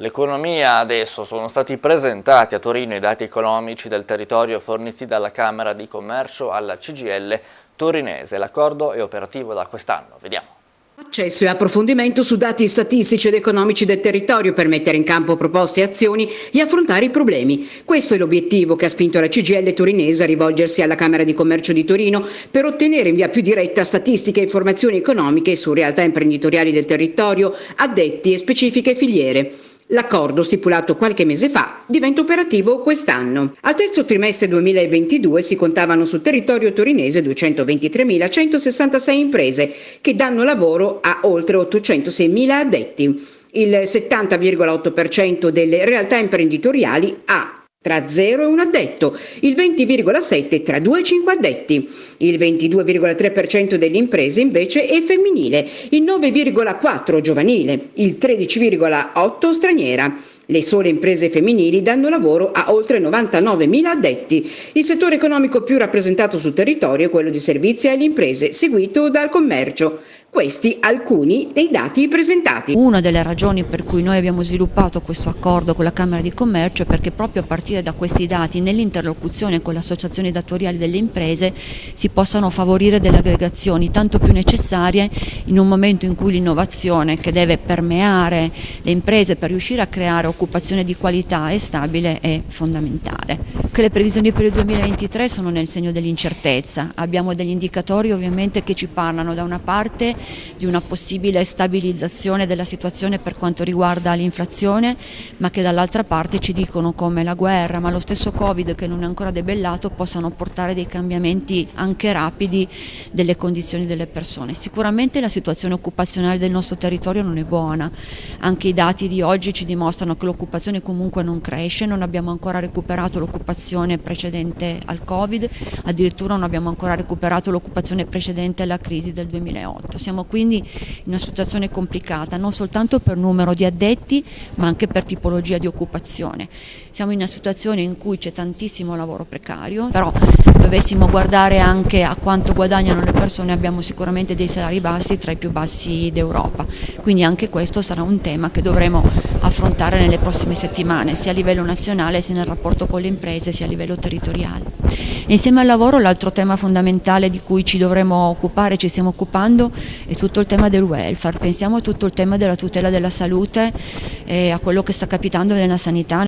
L'economia adesso sono stati presentati a Torino i dati economici del territorio forniti dalla Camera di Commercio alla CGL torinese. L'accordo è operativo da quest'anno. Vediamo. Accesso e approfondimento su dati statistici ed economici del territorio per mettere in campo proposte e azioni e affrontare i problemi. Questo è l'obiettivo che ha spinto la CGL torinese a rivolgersi alla Camera di Commercio di Torino per ottenere in via più diretta statistiche e informazioni economiche su realtà imprenditoriali del territorio, addetti e specifiche filiere. L'accordo stipulato qualche mese fa diventa operativo quest'anno. Al terzo trimestre 2022 si contavano sul territorio torinese 223.166 imprese che danno lavoro a oltre 806.000 addetti. Il 70,8% delle realtà imprenditoriali ha tra 0 e 1 addetto, il 20,7 tra 2 e 5 addetti, il 22,3% delle imprese invece è femminile, il 9,4 giovanile, il 13,8 straniera. Le sole imprese femminili danno lavoro a oltre 99.000 addetti. Il settore economico più rappresentato sul territorio è quello di servizi alle imprese, seguito dal commercio. Questi alcuni dei dati presentati. Una delle ragioni per cui noi abbiamo sviluppato questo accordo con la Camera di Commercio è perché proprio a partire da questi dati nell'interlocuzione con le associazioni datoriali delle imprese si possano favorire delle aggregazioni tanto più necessarie in un momento in cui l'innovazione che deve permeare le imprese per riuscire a creare occupazione di qualità e stabile è fondamentale. Che le previsioni per il 2023 sono nel segno dell'incertezza, abbiamo degli indicatori ovviamente che ci parlano. Da una parte di una possibile stabilizzazione della situazione per quanto riguarda l'inflazione, ma che dall'altra parte ci dicono come la guerra, ma lo stesso Covid che non è ancora debellato, possano portare dei cambiamenti anche rapidi delle condizioni delle persone. Sicuramente la situazione occupazionale del nostro territorio non è buona, anche i dati di oggi ci dimostrano che l'occupazione comunque non cresce, non abbiamo ancora recuperato l'occupazione precedente al Covid, addirittura non abbiamo ancora recuperato l'occupazione precedente alla crisi del 2008. Siamo quindi in una situazione complicata, non soltanto per numero di addetti, ma anche per tipologia di occupazione. Siamo in una situazione in cui c'è tantissimo lavoro precario, però dovessimo guardare anche a quanto guadagnano le persone abbiamo sicuramente dei salari bassi tra i più bassi d'Europa, quindi anche questo sarà un tema che dovremo affrontare nelle prossime settimane, sia a livello nazionale sia nel rapporto con le imprese sia a livello territoriale. Insieme al lavoro l'altro tema fondamentale di cui ci dovremo occupare, ci stiamo occupando, è tutto il tema del welfare. Pensiamo a tutto il tema della tutela della salute e a quello che sta capitando nella sanità